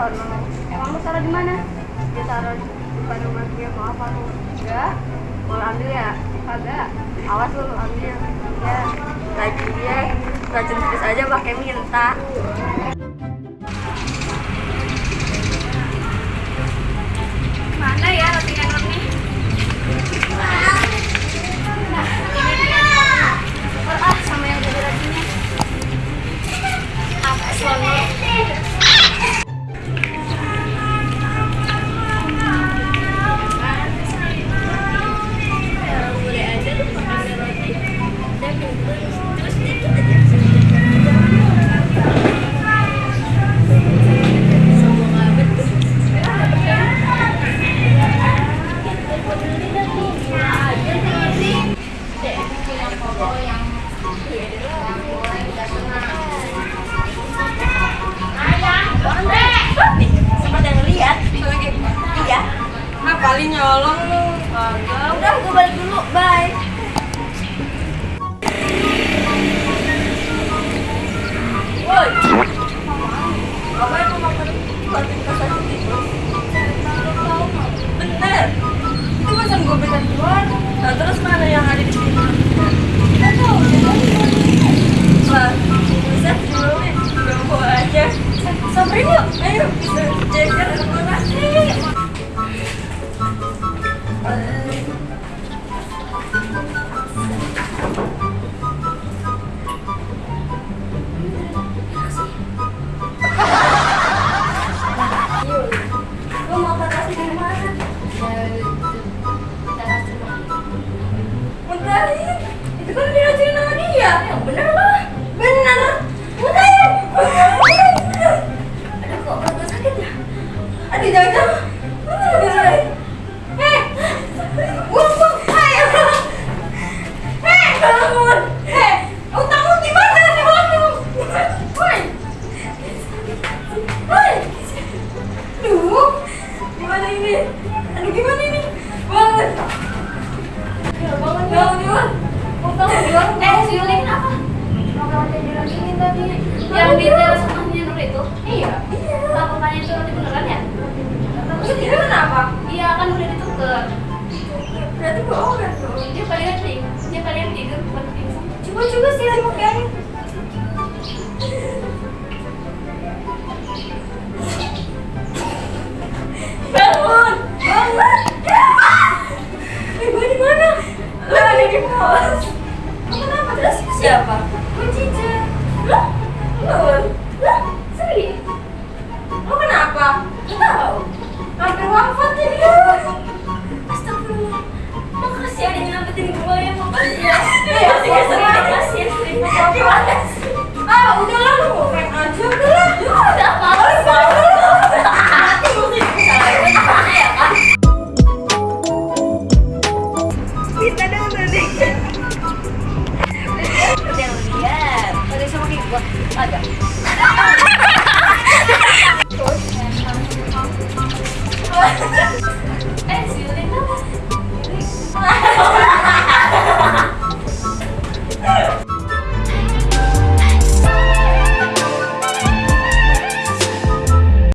soal mama kamu taruh di mana? Dia taruh di depan rumah dia. Mau apa? Enggak mau ambil ya? Kagak. Awas lu ambil. Ya. Lagi dia. Racun terus aja pakai minta. Sempat yang ya? Ini? Aduh gimana ini Bangun Ya, bangun bangun bangun. Utang bangun. Eh, si Yuli kenapa? Mau jadi ini tadi. Yang di teras rumahnya Nur itu? Iya. Iya. Lah, papanya itu roti beneran ya? Terus dia kenapa? Iya, kan udah dituker. Berarti bohongan dong. Dia palingan tidur, dia palingan tidur bukan Coba juga sih pakai angin. Bangun, bangun. Ibu di mana? Lo di pos. Kenapa? Terus siapa? Kuncinya. Lo? Lo? Lo? Seri? Lo kenapa? ¡Ay,